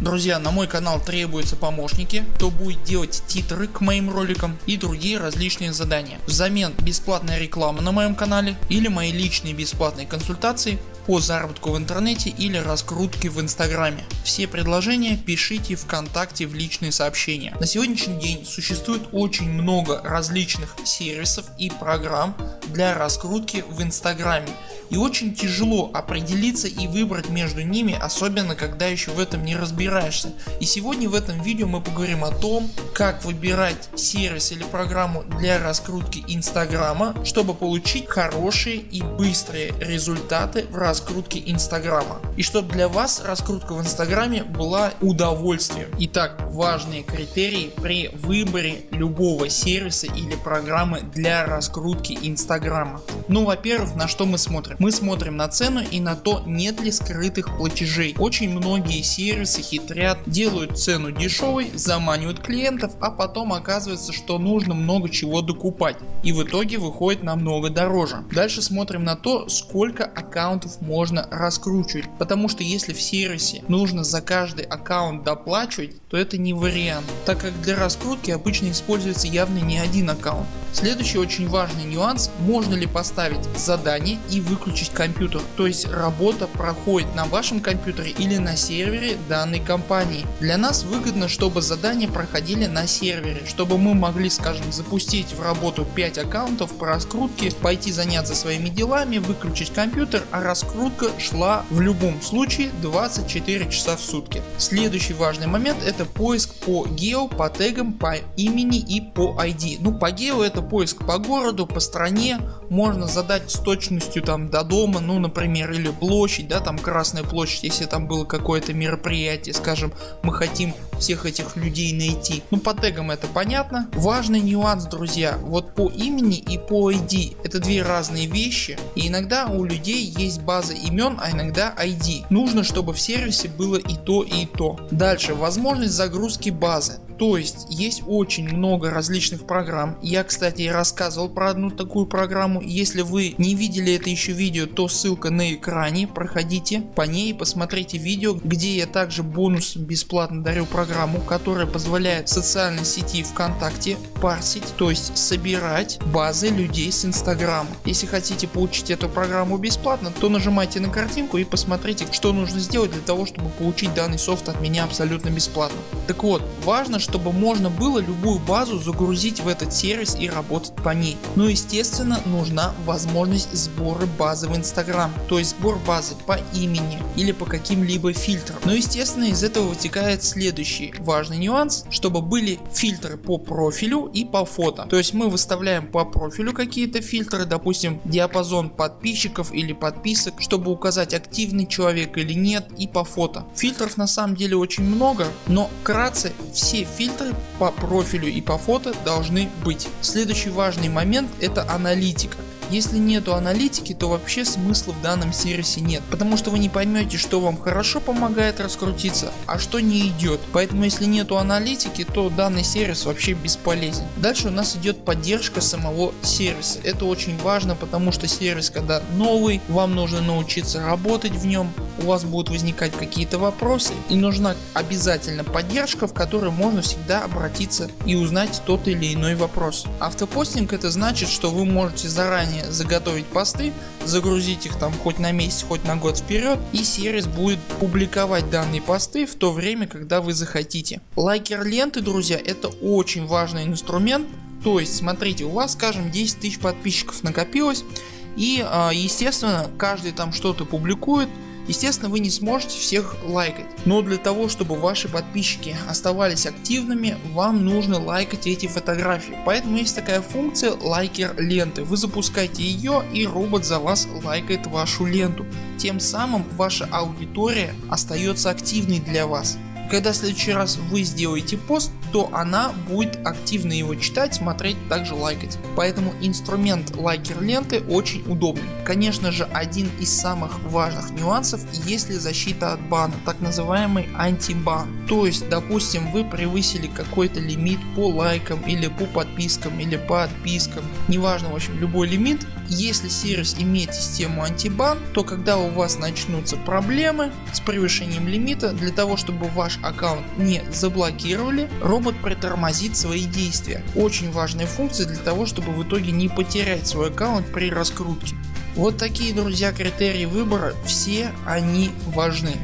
Друзья на мой канал требуются помощники, кто будет делать титры к моим роликам и другие различные задания. Взамен бесплатная реклама на моем канале или мои личные бесплатные консультации по заработку в интернете или раскрутке в инстаграме. Все предложения пишите вконтакте в личные сообщения. На сегодняшний день существует очень много различных сервисов и программ для раскрутки в инстаграме и очень тяжело определиться и выбрать между ними особенно когда еще в этом не разбираешься. И сегодня в этом видео мы поговорим о том как выбирать сервис или программу для раскрутки инстаграма чтобы получить хорошие и быстрые результаты в раскрутке инстаграма. И чтобы для вас раскрутка в инстаграме была удовольствием. Итак важные критерии при выборе любого сервиса или программы для раскрутки инстаграма. Ну во-первых на что мы смотрим? Мы смотрим на цену и на то нет ли скрытых платежей. Очень многие сервисы хитрят, делают цену дешевой, заманивают клиентов, а потом оказывается что нужно много чего докупать и в итоге выходит намного дороже. Дальше смотрим на то сколько аккаунтов можно раскручивать, потому что если в сервисе нужно за каждый аккаунт доплачивать, то это не вариант, так как для раскрутки обычно используется явно не один аккаунт. Следующий очень важный нюанс, можно ли поставить задание и выключить компьютер, то есть работа проходит на вашем компьютере или на сервере данной компании. Для нас выгодно чтобы задания проходили на сервере, чтобы мы могли скажем запустить в работу 5 аккаунтов по раскрутке, пойти заняться своими делами, выключить компьютер, а раскрутка шла в любом случае 24 часа в сутки. Следующий важный момент это поиск по гео, по тегам, по имени и по ID. Ну по гео это поиск по городу, по стране, можно задать с точностью там до дома, ну например или площадь, да там Красная площадь, если там было какое-то мероприятие, скажем мы хотим всех этих людей найти. Ну по тегам это понятно. Важный нюанс друзья, вот по имени и по ID это две разные вещи и иногда у людей есть база имен, а иногда ID. Нужно чтобы в сервисе было и то и то. Дальше возможность загрузки базы. То есть есть очень много различных программ. Я кстати рассказывал про одну такую программу. Если вы не видели это еще видео, то ссылка на экране. Проходите по ней, посмотрите видео, где я также бонус бесплатно дарю программу, которая позволяет социальной сети ВКонтакте парсить, то есть собирать базы людей с инстаграма. Если хотите получить эту программу бесплатно, то нажимайте на картинку и посмотрите, что нужно сделать для того, чтобы получить данный софт от меня абсолютно бесплатно. Так вот, важно, чтобы можно было любую базу загрузить в этот сервис и работать по ней. Но естественно нужна возможность сбора базы в Instagram, то есть сбор базы по имени или по каким-либо фильтрам. Но естественно из этого вытекает следующий важный нюанс, чтобы были фильтры по профилю и по фото. То есть мы выставляем по профилю какие-то фильтры, допустим диапазон подписчиков или подписок, чтобы указать активный человек или нет и по фото. Фильтров на самом деле очень много, но вкратце все фильтры по профилю и по фото должны быть. Следующий важный момент это аналитика. Если нету аналитики, то вообще смысла в данном сервисе нет, потому что вы не поймете что вам хорошо помогает раскрутиться, а что не идет. Поэтому если нету аналитики, то данный сервис вообще бесполезен. Дальше у нас идет поддержка самого сервиса. Это очень важно, потому что сервис когда новый, вам нужно научиться работать в нем, у вас будут возникать какие-то вопросы и нужна обязательно поддержка, в которой можно всегда обратиться и узнать тот или иной вопрос. Автопостинг это значит, что вы можете заранее заготовить посты, загрузить их там хоть на месяц, хоть на год вперед и сервис будет публиковать данные посты в то время когда вы захотите. Лайкер ленты друзья это очень важный инструмент. То есть смотрите у вас скажем 10 тысяч подписчиков накопилось и а, естественно каждый там что-то публикует Естественно вы не сможете всех лайкать, но для того чтобы ваши подписчики оставались активными вам нужно лайкать эти фотографии. Поэтому есть такая функция лайкер ленты. Вы запускаете ее и робот за вас лайкает вашу ленту. Тем самым ваша аудитория остается активной для вас. Когда в следующий раз вы сделаете пост, то она будет активно его читать, смотреть, также лайкать. Поэтому инструмент лайкер ленты очень удобный. Конечно же один из самых важных нюансов если защита от бана, так называемый антибан. То есть допустим вы превысили какой-то лимит по лайкам или по подпискам или по отпискам, неважно в общем любой лимит. Если сервис имеет систему антибан, то когда у вас начнутся проблемы с превышением лимита, для того чтобы ваш аккаунт не заблокировали, робот притормозит свои действия. Очень важная функция для того чтобы в итоге не потерять свой аккаунт при раскрутке. Вот такие друзья критерии выбора, все они важны.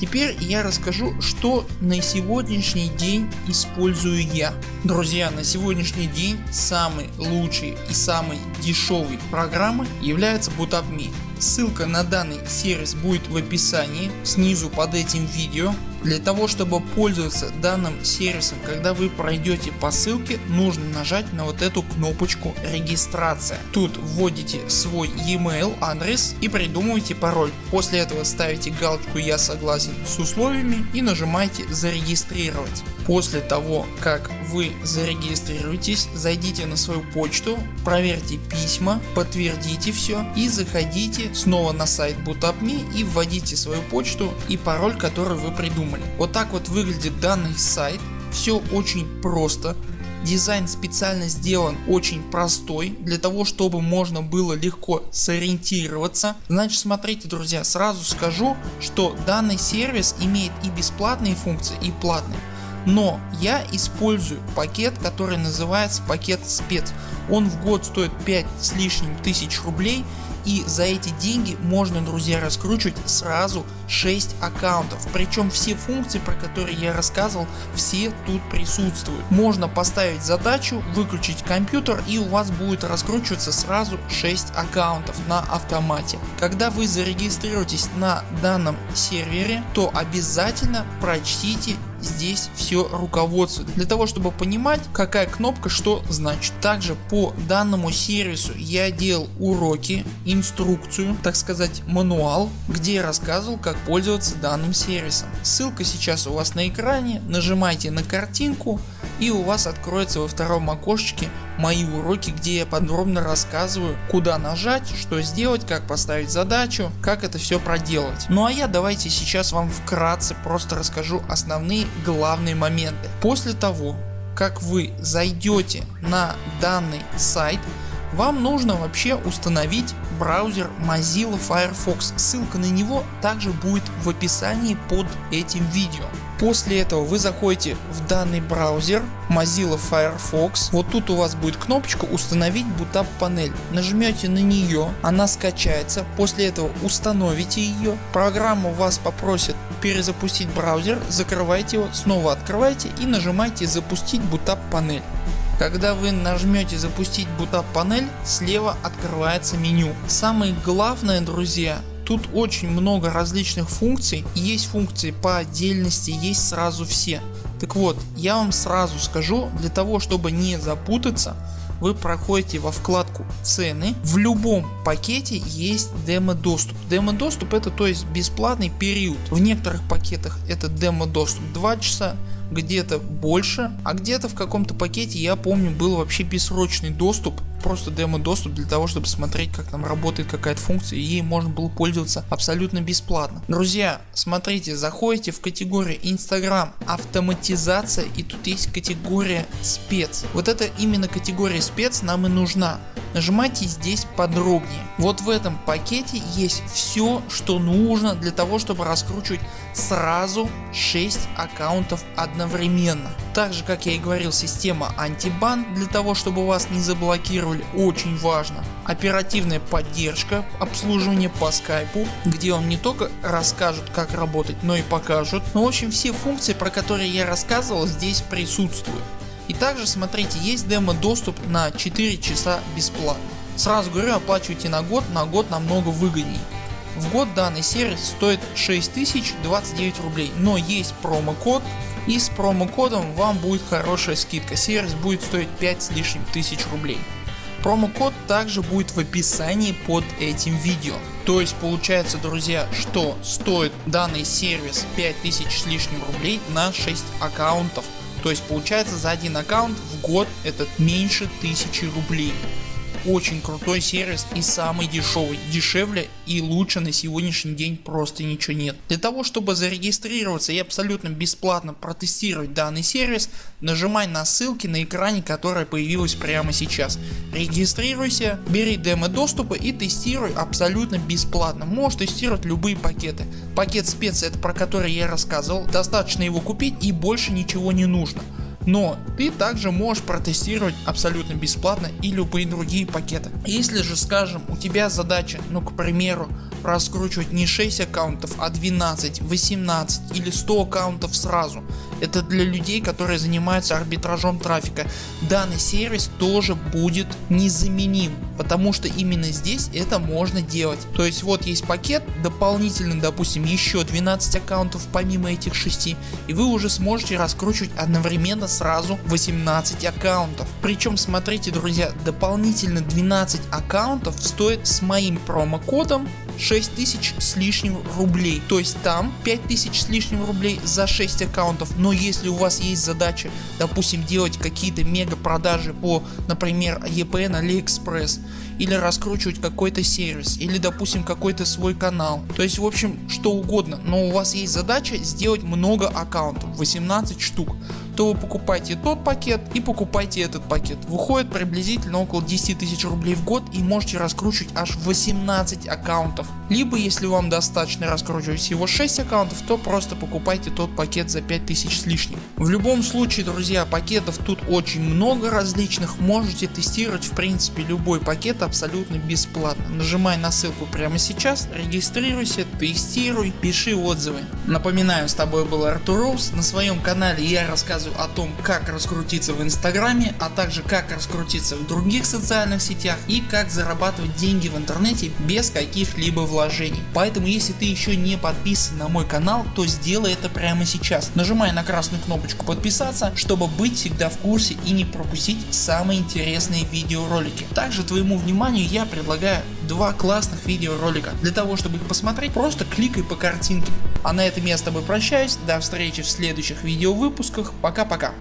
Теперь я расскажу что на сегодняшний день использую я. Друзья на сегодняшний день самый лучший и самый дешевый программы является BootupMe. Ссылка на данный сервис будет в описании снизу под этим видео. Для того чтобы пользоваться данным сервисом когда вы пройдете по ссылке нужно нажать на вот эту кнопочку регистрация. Тут вводите свой e-mail адрес и придумываете пароль. После этого ставите галочку я согласен с условиями и нажимаете зарегистрировать. После того как вы зарегистрируетесь зайдите на свою почту, проверьте письма, подтвердите все и заходите снова на сайт BootupMe и вводите свою почту и пароль который вы придумали. Вот так вот выглядит данный сайт. Все очень просто. Дизайн специально сделан очень простой, для того чтобы можно было легко сориентироваться. Значит смотрите друзья, сразу скажу, что данный сервис имеет и бесплатные функции и платные. Но я использую пакет который называется пакет спец. Он в год стоит 5 с лишним тысяч рублей и за эти деньги можно друзья раскручивать сразу 6 аккаунтов. Причем все функции про которые я рассказывал все тут присутствуют. Можно поставить задачу выключить компьютер и у вас будет раскручиваться сразу 6 аккаунтов на автомате. Когда вы зарегистрируетесь на данном сервере то обязательно прочтите здесь все руководство для того чтобы понимать какая кнопка что значит. Также по данному сервису я делал уроки, инструкцию, так сказать мануал, где я рассказывал как пользоваться данным сервисом. Ссылка сейчас у вас на экране, нажимайте на картинку и у вас откроется во втором окошечке мои уроки, где я подробно рассказываю куда нажать, что сделать, как поставить задачу, как это все проделать. Ну а я давайте сейчас вам вкратце просто расскажу основные главные моменты. После того как вы зайдете на данный сайт вам нужно вообще установить браузер Mozilla Firefox. Ссылка на него также будет в описании под этим видео. После этого вы заходите в данный браузер Mozilla Firefox. Вот тут у вас будет кнопочка установить Bootap панель. Нажмете на нее, она скачается. После этого установите ее. Программа вас попросит перезапустить браузер. Закрывайте его, снова открывайте и нажимайте запустить Bootap панель. Когда вы нажмете запустить Bootap панель слева открывается меню. Самое главное друзья Тут очень много различных функций, есть функции по отдельности, есть сразу все. Так вот, я вам сразу скажу, для того чтобы не запутаться, вы проходите во вкладку цены. В любом пакете есть демо доступ. Демо доступ это то есть бесплатный период. В некоторых пакетах это демо доступ 2 часа, где-то больше, а где-то в каком-то пакете я помню был вообще бессрочный доступ просто демо доступ для того чтобы смотреть как там работает какая-то функция и ей можно было пользоваться абсолютно бесплатно. Друзья смотрите заходите в категорию Instagram автоматизация и тут есть категория спец. Вот это именно категория спец нам и нужна. Нажимайте здесь подробнее. Вот в этом пакете есть все что нужно для того чтобы раскручивать сразу 6 аккаунтов одновременно. Так же как я и говорил система антибан для того чтобы вас не заблокировали очень важно. Оперативная поддержка обслуживание по скайпу где вам не только расскажут как работать но и покажут. Ну в общем все функции про которые я рассказывал здесь присутствуют. И также смотрите есть демо доступ на 4 часа бесплатно. Сразу говорю оплачивайте на год, на год намного выгоднее. В год данный сервис стоит 6029 рублей, но есть промокод и с промокодом вам будет хорошая скидка. Сервис будет стоить 5 с лишним тысяч рублей. Промокод также будет в описании под этим видео. То есть получается друзья что стоит данный сервис 5000 с лишним рублей на 6 аккаунтов То есть получается за один аккаунт в год это меньше 1000 рублей очень крутой сервис и самый дешевый, дешевле и лучше на сегодняшний день просто ничего нет. Для того чтобы зарегистрироваться и абсолютно бесплатно протестировать данный сервис нажимай на ссылки на экране которая появилась прямо сейчас. Регистрируйся, бери демо доступа и тестируй абсолютно бесплатно. Можешь тестировать любые пакеты. Пакет спец это про который я рассказывал, достаточно его купить и больше ничего не нужно. Но ты также можешь протестировать абсолютно бесплатно и любые другие пакеты. Если же скажем у тебя задача ну к примеру раскручивать не 6 аккаунтов а 12, 18 или 100 аккаунтов сразу. Это для людей которые занимаются арбитражом трафика. Данный сервис тоже будет незаменим, потому что именно здесь это можно делать. То есть вот есть пакет дополнительно допустим еще 12 аккаунтов помимо этих 6 и вы уже сможете раскручивать одновременно сразу 18 аккаунтов. Причем смотрите друзья дополнительно 12 аккаунтов стоит с моим промокодом 6000 с лишним рублей. То есть там 5000 с лишним рублей за 6 аккаунтов. Но если у вас есть задача допустим делать какие-то мега продажи по например EPN AliExpress или раскручивать какой-то сервис или допустим какой-то свой канал. То есть в общем что угодно, но у вас есть задача сделать много аккаунтов 18 штук то вы покупаете тот пакет и покупайте этот пакет. Выходит приблизительно около 10 тысяч рублей в год и можете раскручивать аж 18 аккаунтов. Либо если вам достаточно раскручивать всего 6 аккаунтов, то просто покупайте тот пакет за 5000 с лишним. В любом случае друзья пакетов тут очень много различных, можете тестировать в принципе любой пакет абсолютно бесплатно. Нажимай на ссылку прямо сейчас, регистрируйся, тестируй, пиши отзывы. Напоминаю с тобой был Артур Роуз, на своем канале я рассказываю рассказываю о том как раскрутиться в инстаграме, а также как раскрутиться в других социальных сетях и как зарабатывать деньги в интернете без каких-либо вложений. Поэтому если ты еще не подписан на мой канал, то сделай это прямо сейчас. Нажимай на красную кнопочку подписаться, чтобы быть всегда в курсе и не пропустить самые интересные видеоролики. Также твоему вниманию я предлагаю два классных видеоролика. Для того чтобы их посмотреть просто кликай по картинке. А на этом я с тобой прощаюсь, до встречи в следующих видео выпусках, пока пока.